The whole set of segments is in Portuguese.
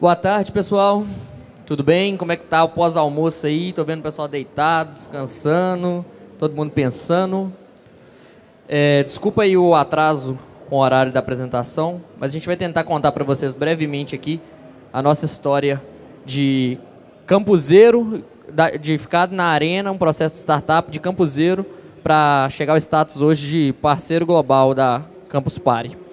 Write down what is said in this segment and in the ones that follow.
Boa tarde, pessoal. Tudo bem? Como é que tá o pós-almoço aí? Tô vendo o pessoal deitado, descansando, todo mundo pensando. É, desculpa aí o atraso com o horário da apresentação, mas a gente vai tentar contar para vocês brevemente aqui a nossa história de campuseiro, de ficar na arena, um processo de startup de campuseiro para chegar ao status hoje de parceiro global da Campus Party.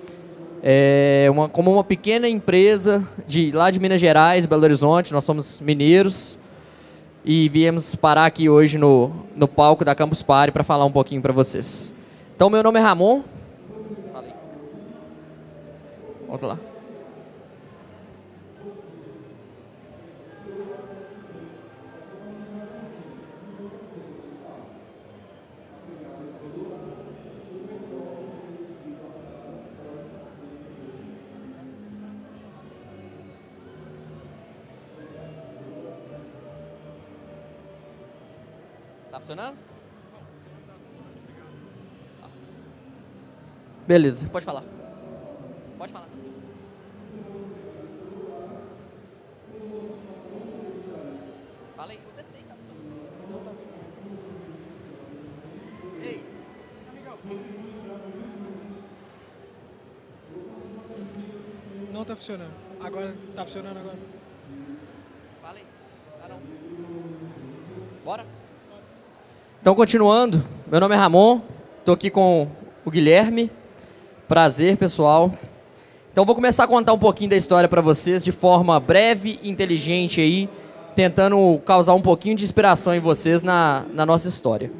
É uma, como uma pequena empresa de lá de Minas Gerais, Belo Horizonte, nós somos mineiros e viemos parar aqui hoje no, no palco da Campus Party para falar um pouquinho para vocês. Então, meu nome é Ramon. Volta lá. Tá funcionando? Beleza, pode falar. Pode falar. Fala aí, eu testei, tá funcionando. Ei, Não tá funcionando. Agora, tá funcionando agora. fala aí. Ah, não. Bora? Então, continuando, meu nome é Ramon, estou aqui com o Guilherme. Prazer, pessoal. Então, vou começar a contar um pouquinho da história para vocês de forma breve inteligente aí, tentando causar um pouquinho de inspiração em vocês na, na nossa história.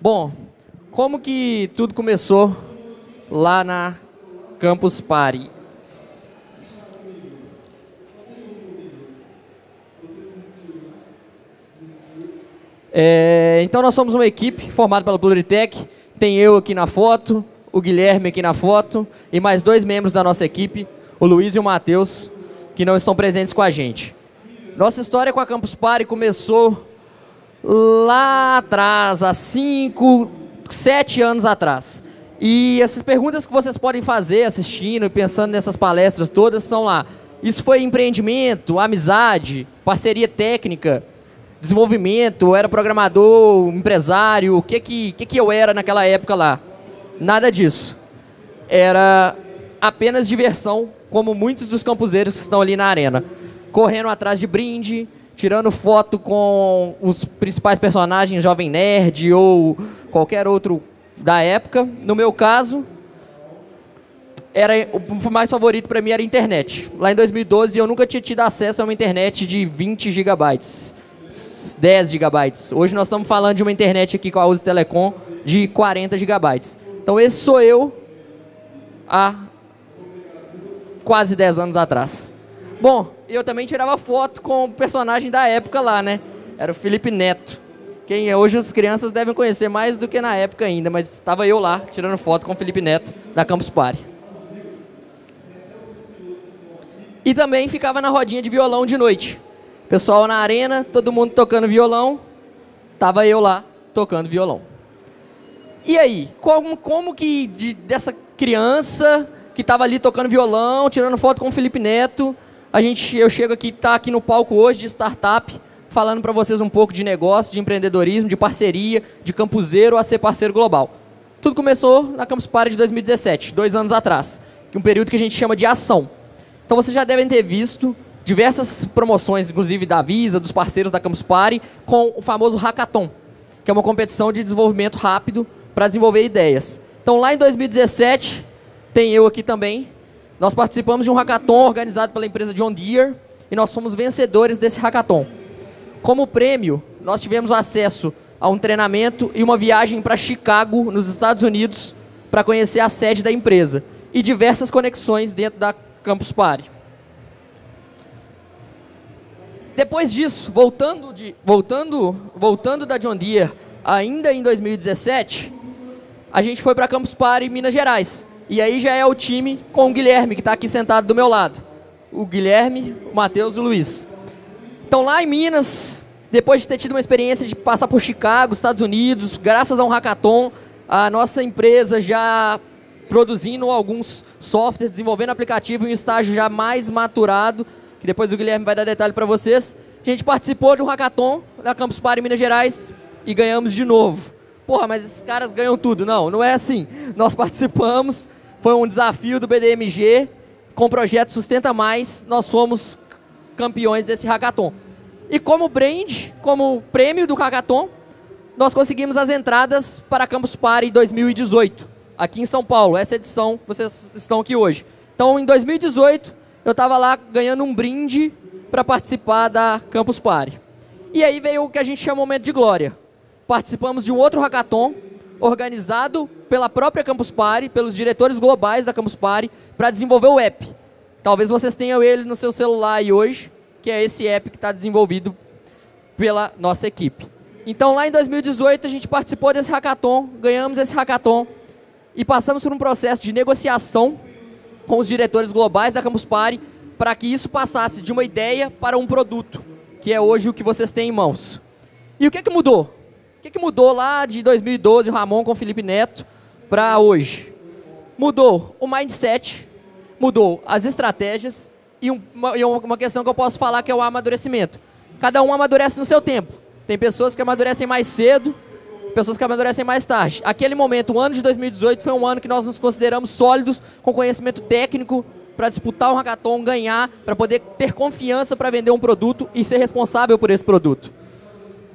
Bom, como que tudo começou lá na Campus Party? É, então nós somos uma equipe formada pela Pluritech. Tem eu aqui na foto, o Guilherme aqui na foto e mais dois membros da nossa equipe, o Luiz e o Matheus, que não estão presentes com a gente. Nossa história com a Campus Party começou lá atrás, há cinco, sete anos atrás. E essas perguntas que vocês podem fazer assistindo e pensando nessas palestras todas são lá. Isso foi empreendimento, amizade, parceria técnica, desenvolvimento, era programador, empresário, o que que, que que eu era naquela época lá? Nada disso. Era apenas diversão, como muitos dos campuseiros que estão ali na arena. Correndo atrás de brinde, tirando foto com os principais personagens, Jovem Nerd ou qualquer outro da época. No meu caso, era o mais favorito para mim era a internet. Lá em 2012 eu nunca tinha tido acesso a uma internet de 20 gigabytes. 10 gigabytes. Hoje nós estamos falando de uma internet aqui com a Uzi Telecom de 40 gigabytes. Então esse sou eu há quase 10 anos atrás. Bom, eu também tirava foto com o personagem da época lá, né? Era o Felipe Neto. Quem é hoje as crianças devem conhecer mais do que na época ainda, mas estava eu lá tirando foto com o Felipe Neto da Campus Party. E também ficava na rodinha de violão de noite. Pessoal na arena, todo mundo tocando violão. Tava eu lá tocando violão. E aí, como, como que de, dessa criança que estava ali tocando violão, tirando foto com o Felipe Neto, a gente, eu chego aqui, tá aqui no palco hoje de startup, falando para vocês um pouco de negócio, de empreendedorismo, de parceria, de campuseiro a ser parceiro global. Tudo começou na Campus Party de 2017, dois anos atrás, que é um período que a gente chama de ação. Então vocês já devem ter visto diversas promoções, inclusive da Visa, dos parceiros da Campus Party, com o famoso Hackathon, que é uma competição de desenvolvimento rápido para desenvolver ideias. Então lá em 2017, tem eu aqui também, nós participamos de um hackathon organizado pela empresa John Deere e nós fomos vencedores desse hackathon. Como prêmio, nós tivemos acesso a um treinamento e uma viagem para Chicago, nos Estados Unidos, para conhecer a sede da empresa e diversas conexões dentro da Campus Party. Depois disso, voltando, de, voltando, voltando da John Deere, ainda em 2017, a gente foi para Campus Party, Minas Gerais. E aí já é o time com o Guilherme, que está aqui sentado do meu lado. O Guilherme, o Matheus e o Luiz. Então lá em Minas, depois de ter tido uma experiência de passar por Chicago, Estados Unidos, graças a um hackathon, a nossa empresa já produzindo alguns softwares, desenvolvendo aplicativo em um estágio já mais maturado, que depois o Guilherme vai dar detalhe para vocês. A gente participou de um hackathon da Campus Party Minas Gerais e ganhamos de novo. Porra, mas esses caras ganham tudo. Não, não é assim. Nós participamos, foi um desafio do BDMG, com o projeto Sustenta Mais, nós fomos campeões desse hackathon. E como brand, como prêmio do hackathon, nós conseguimos as entradas para a Campus Party 2018, aqui em São Paulo. Essa edição, vocês estão aqui hoje. Então, em 2018, eu estava lá ganhando um brinde para participar da Campus Party. E aí veio o que a gente chama momento de glória. Participamos de um outro hackathon, organizado pela própria Campus Party, pelos diretores globais da Campus Party, para desenvolver o app. Talvez vocês tenham ele no seu celular aí hoje, que é esse app que está desenvolvido pela nossa equipe. Então, lá em 2018, a gente participou desse hackathon, ganhamos esse hackathon e passamos por um processo de negociação com os diretores globais da Campus Party para que isso passasse de uma ideia para um produto, que é hoje o que vocês têm em mãos. E o que, é que mudou? O que, é que mudou lá de 2012, o Ramon com o Felipe Neto, para hoje? Mudou o mindset, mudou as estratégias e uma, e uma questão que eu posso falar que é o amadurecimento. Cada um amadurece no seu tempo. Tem pessoas que amadurecem mais cedo, pessoas que amadurecem mais tarde. Aquele momento, o ano de 2018, foi um ano que nós nos consideramos sólidos, com conhecimento técnico, para disputar um hackathon, ganhar, para poder ter confiança para vender um produto e ser responsável por esse produto.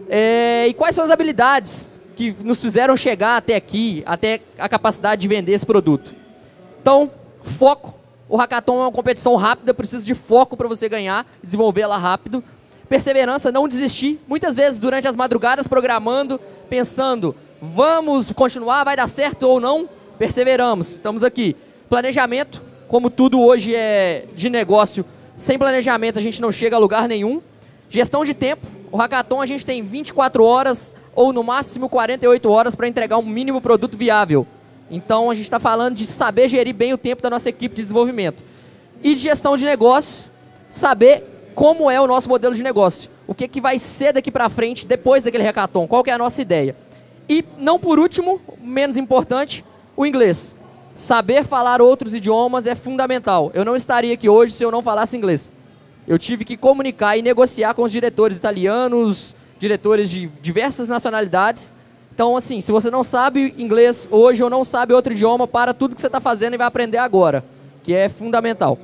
É, e quais são as habilidades que nos fizeram chegar até aqui, até a capacidade de vender esse produto? Então, foco. O hackathon é uma competição rápida, precisa de foco para você ganhar, desenvolver ela rápido perseverança, não desistir. Muitas vezes durante as madrugadas programando, pensando, vamos continuar, vai dar certo ou não, perseveramos. Estamos aqui. Planejamento, como tudo hoje é de negócio, sem planejamento a gente não chega a lugar nenhum. Gestão de tempo. O hackathon a gente tem 24 horas ou no máximo 48 horas para entregar um mínimo produto viável. Então a gente está falando de saber gerir bem o tempo da nossa equipe de desenvolvimento. E de gestão de negócio, saber como é o nosso modelo de negócio. O que, que vai ser daqui para frente, depois daquele hackathon. Qual que é a nossa ideia. E, não por último, menos importante, o inglês. Saber falar outros idiomas é fundamental. Eu não estaria aqui hoje se eu não falasse inglês. Eu tive que comunicar e negociar com os diretores italianos, diretores de diversas nacionalidades. Então, assim, se você não sabe inglês hoje ou não sabe outro idioma, para tudo que você está fazendo e vai aprender agora, que é fundamental.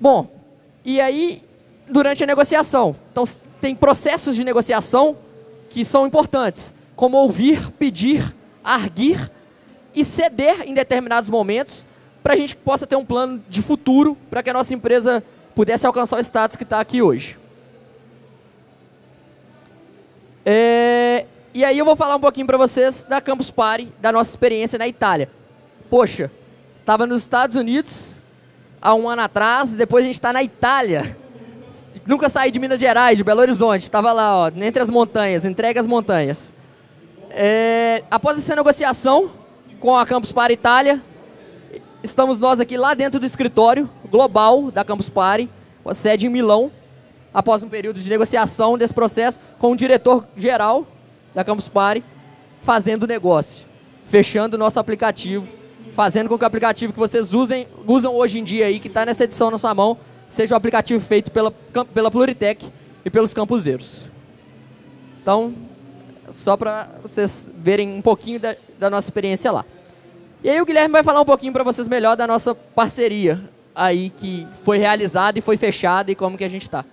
Bom, e aí, durante a negociação. Então, tem processos de negociação que são importantes, como ouvir, pedir, arguir e ceder em determinados momentos para a gente possa ter um plano de futuro para que a nossa empresa pudesse alcançar o status que está aqui hoje. É, e aí eu vou falar um pouquinho para vocês da Campus Party, da nossa experiência na Itália. Poxa, estava nos Estados Unidos, há um ano atrás, depois a gente está na Itália. Nunca saí de Minas Gerais, de Belo Horizonte, estava lá, ó, entre as montanhas, entregue as montanhas. É, após essa negociação com a Campus Party Itália, estamos nós aqui lá dentro do escritório global da Campus Party, com a sede em Milão, após um período de negociação desse processo com o diretor geral da Campus Party, fazendo negócio, fechando o nosso aplicativo fazendo com que o aplicativo que vocês usem, usam hoje em dia aí, que está nessa edição na sua mão, seja o aplicativo feito pela, pela Pluritec e pelos campuseiros. Então, só para vocês verem um pouquinho da, da, nossa experiência lá. E aí o Guilherme vai falar um pouquinho para vocês melhor da nossa parceria aí que foi realizada e foi fechada e como que a gente está.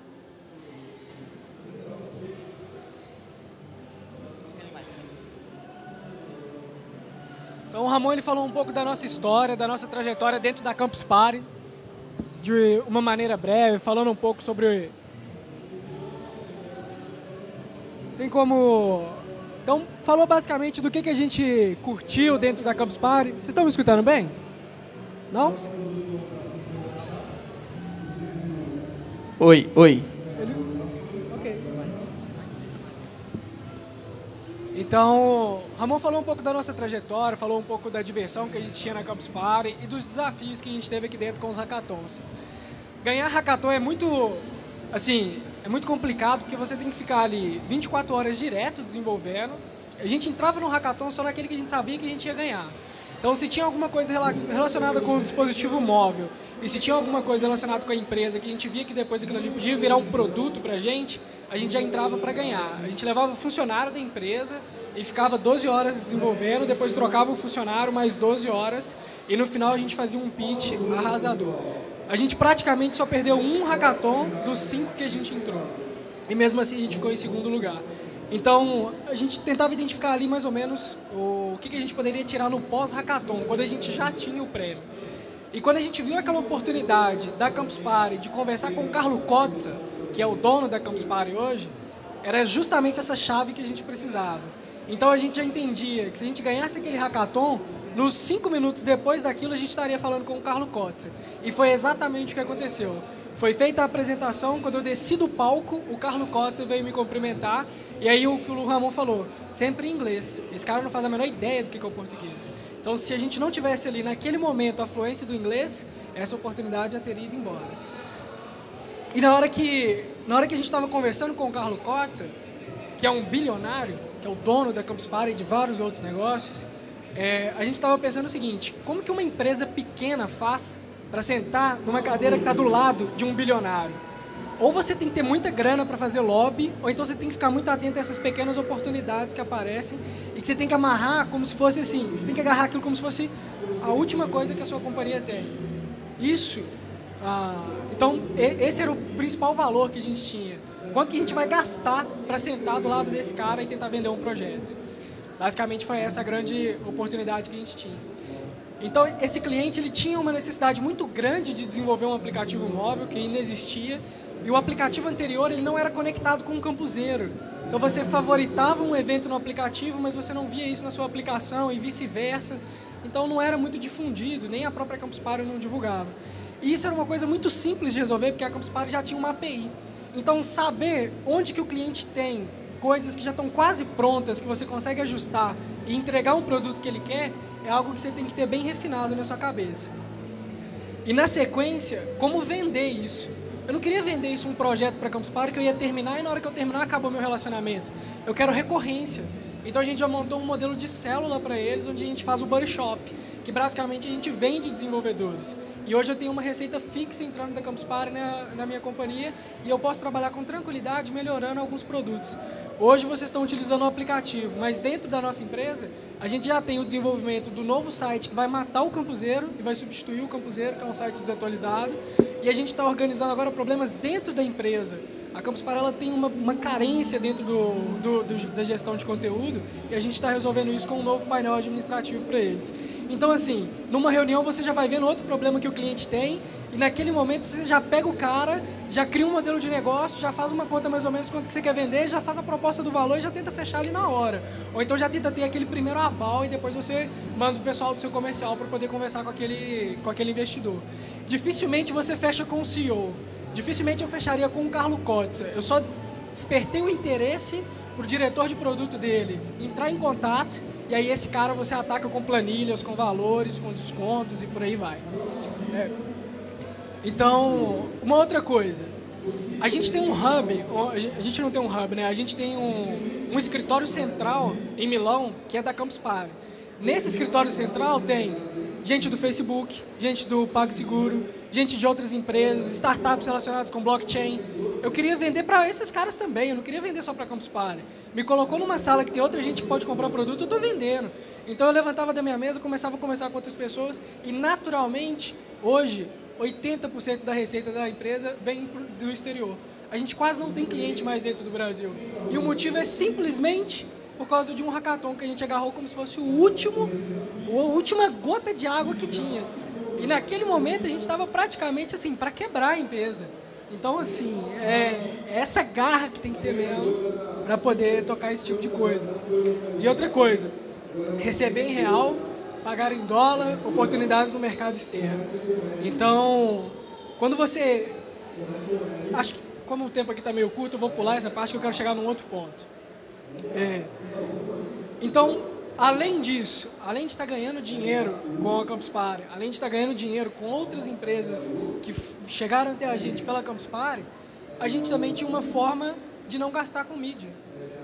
Ramon ele falou um pouco da nossa história, da nossa trajetória dentro da Campus Party, de uma maneira breve, falando um pouco sobre... Tem como... Então, falou basicamente do que, que a gente curtiu dentro da Campus Party. Vocês estão me escutando bem? Não? Oi, oi. Então, Ramon falou um pouco da nossa trajetória, falou um pouco da diversão que a gente tinha na Campus Party e dos desafios que a gente teve aqui dentro com os hackathons. Ganhar hackathon é muito, assim, é muito complicado porque você tem que ficar ali 24 horas direto desenvolvendo. A gente entrava no hackathon só naquele que a gente sabia que a gente ia ganhar. Então, se tinha alguma coisa relacionada com o dispositivo móvel E se tinha alguma coisa relacionada com a empresa que a gente via que depois aquilo ali podia virar um produto para a gente, a gente já entrava para ganhar. A gente levava o funcionário da empresa e ficava 12 horas desenvolvendo, depois trocava o funcionário mais 12 horas e no final a gente fazia um pitch arrasador. A gente praticamente só perdeu um hackathon dos cinco que a gente entrou. E mesmo assim a gente ficou em segundo lugar. Então, a gente tentava identificar ali mais ou menos o que, a gente poderia tirar no pós-hackathon, quando a gente já tinha o prêmio. E quando a gente viu aquela oportunidade da Campus Party de conversar com o Carlo Kotza, que é o dono da Campus Party hoje, era justamente essa chave que a gente precisava. Então a gente já entendia que se a gente ganhasse aquele hackathon, nos cinco minutos depois daquilo a gente estaria falando com o Carlo Kotzer. E foi exatamente o que aconteceu. Foi feita a apresentação, quando eu desci do palco, o Carlo Kotzer veio me cumprimentar e aí o que o Ramon falou, sempre em inglês. Esse cara não faz a menor ideia do que é o português. Então, se a gente não tivesse ali naquele momento a fluência do inglês, essa oportunidade já teria ido embora. E na hora que, na hora que a gente estava conversando com o Carlo Kotzer, que é um bilionário, que é o dono da Campus Party e de vários outros negócios, é, a gente estava pensando o seguinte, como que uma empresa pequena faz para sentar numa cadeira que está do lado de um bilionário? Ou você tem que ter muita grana para fazer lobby, ou então você tem que ficar muito atento a essas pequenas oportunidades que aparecem e que você tem que amarrar como se fosse assim, você tem que agarrar aquilo como se fosse a última coisa que a sua companhia tem. Isso, ah, então esse era o principal valor que a gente tinha. Quanto que a gente vai gastar para sentar do lado desse cara e tentar vender um projeto? Basicamente foi essa a grande oportunidade que a gente tinha. Então, esse cliente ele tinha uma necessidade muito grande de desenvolver um aplicativo móvel que ainda existia e o aplicativo anterior ele não era conectado com o campuseiro. Então você favoritava um evento no aplicativo, mas você não via isso na sua aplicação e vice-versa. Então não era muito difundido, nem a própria Campus Party não divulgava. E isso era uma coisa muito simples de resolver, porque a Campus Party já tinha uma API. Então saber onde que o cliente tem coisas que já estão quase prontas, que você consegue ajustar e entregar um produto que ele quer, é algo que você tem que ter bem refinado na sua cabeça. E na sequência, como vender isso? Eu não queria vender isso um projeto para Campus Party que eu ia terminar e na hora que eu terminar acabou meu relacionamento. Eu quero recorrência. Então a gente já montou um modelo de célula para eles, onde a gente faz o Buddy Shop, que basicamente a gente vende desenvolvedores. E hoje eu tenho uma receita fixa entrando da Campus Party na, na minha companhia e eu posso trabalhar com tranquilidade melhorando alguns produtos. Hoje vocês estão utilizando o aplicativo, mas dentro da nossa empresa, a gente já tem o desenvolvimento do novo site que vai matar o campuseiro e vai substituir o campuseiro, que é um site desatualizado. E a gente está organizando agora problemas dentro da empresa. A Campus Party tem uma, uma, carência dentro do, do, do, da gestão de conteúdo e a gente está resolvendo isso com um novo painel administrativo para eles. Então, assim, numa reunião você já vai vendo outro problema que o cliente tem e naquele momento você já pega o cara, já cria um modelo de negócio, já faz uma conta mais ou menos quanto que você quer vender, já faz a proposta do valor e já tenta fechar ali na hora. Ou então já tenta ter aquele primeiro aval e depois você manda o pessoal do seu comercial para poder conversar com aquele, com aquele investidor. Dificilmente você fecha com o CEO. Dificilmente eu fecharia com o Carlo Kotzer. Eu só despertei o interesse para o diretor de produto dele entrar em contato e aí esse cara você ataca com planilhas, com valores, com descontos e por aí vai. É. Então, uma outra coisa. A gente tem um hub, a gente não tem um hub, né? A gente tem um, um escritório central em Milão, que é da Campus Party. Nesse escritório central tem gente do Facebook, gente do PagSeguro, gente de outras empresas, startups relacionadas com blockchain. Eu queria vender para esses caras também, eu não queria vender só para Campus Party. Me colocou numa sala que tem outra gente que pode comprar produto, eu estou vendendo. Então eu levantava da minha mesa, começava a conversar com outras pessoas e naturalmente, hoje, 80% da receita da empresa vem do exterior. A gente quase não tem cliente mais dentro do Brasil. E o motivo é simplesmente por causa de um hackathon que a gente agarrou como se fosse o último, a última gota de água que tinha. E naquele momento a gente estava praticamente assim, para quebrar a empresa. Então, assim, é, é essa garra que tem que ter mesmo para poder tocar esse tipo de coisa. E outra coisa, receber em real, pagar em dólar, oportunidades no mercado externo. Então, quando você... Acho que, como o tempo aqui está meio curto, eu vou pular essa parte que eu quero chegar num outro ponto. É. Então, além disso, além de estar ganhando dinheiro com a Campus Party, além de estar ganhando dinheiro com outras empresas que chegaram até a gente pela Campus Party, a gente também tinha uma forma de não gastar com mídia.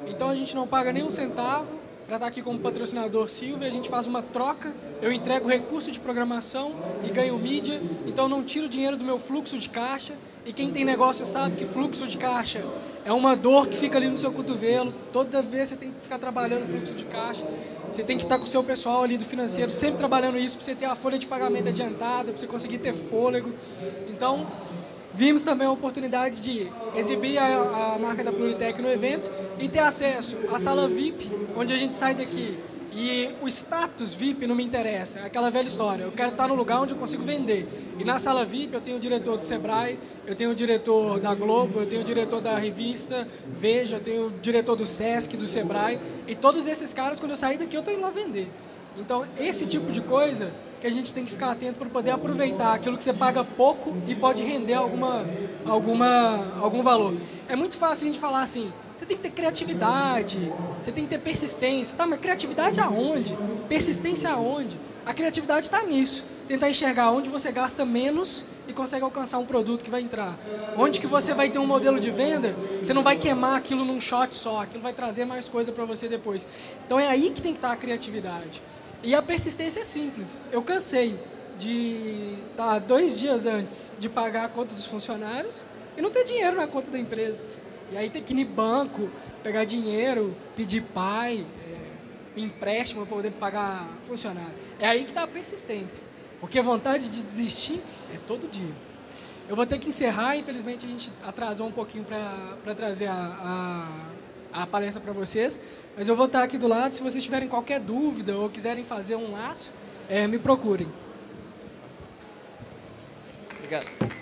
Então a gente não paga nem um centavo para estar aqui como patrocinador Silvia, a gente faz uma troca, eu entrego recurso de programação e ganho mídia, então não tiro dinheiro do meu fluxo de caixa, e quem tem negócio sabe que fluxo de caixa é uma dor que fica ali no seu cotovelo, toda vez você tem que ficar trabalhando fluxo de caixa, você tem que estar com o seu pessoal ali do financeiro, sempre trabalhando isso para você ter a folha de pagamento adiantada, para você conseguir ter fôlego. Então, vimos também a oportunidade de exibir a, a, marca da Pluritec no evento e ter acesso à sala VIP, onde a gente sai daqui. E o status VIP não me interessa, é aquela velha história. Eu quero estar no lugar onde eu consigo vender. E na sala VIP eu tenho o diretor do Sebrae, eu tenho o diretor da Globo, eu tenho o diretor da revista Veja, eu tenho o diretor do Sesc, do Sebrae. E todos esses caras, quando eu sair daqui, eu estou indo lá vender. Então, esse tipo de coisa que a gente tem que ficar atento para poder aproveitar aquilo que você paga pouco e pode render alguma, alguma, algum valor. É muito fácil a gente falar assim, você tem que ter criatividade, você tem que ter persistência. Tá, mas criatividade aonde? Persistência aonde? A criatividade está nisso. Tentar enxergar onde você gasta menos e consegue alcançar um produto que vai entrar. Onde que você vai ter um modelo de venda, você não vai queimar aquilo num shot só, aquilo vai trazer mais coisa para você depois. Então é aí que tem que estar tá a criatividade. E a persistência é simples. Eu cansei de estar tá dois dias antes de pagar a conta dos funcionários e não ter dinheiro na conta da empresa. E aí ter que ir no banco, pegar dinheiro, pedir pai, é, empréstimo para poder pagar funcionário. É aí que está a persistência. Porque a vontade de desistir é todo dia. Eu vou ter que encerrar, infelizmente a gente atrasou um pouquinho para trazer a, a, a palestra para vocês, mas eu vou estar aqui do lado, se vocês tiverem qualquer dúvida ou quiserem fazer um laço, é, me procurem. Obrigado.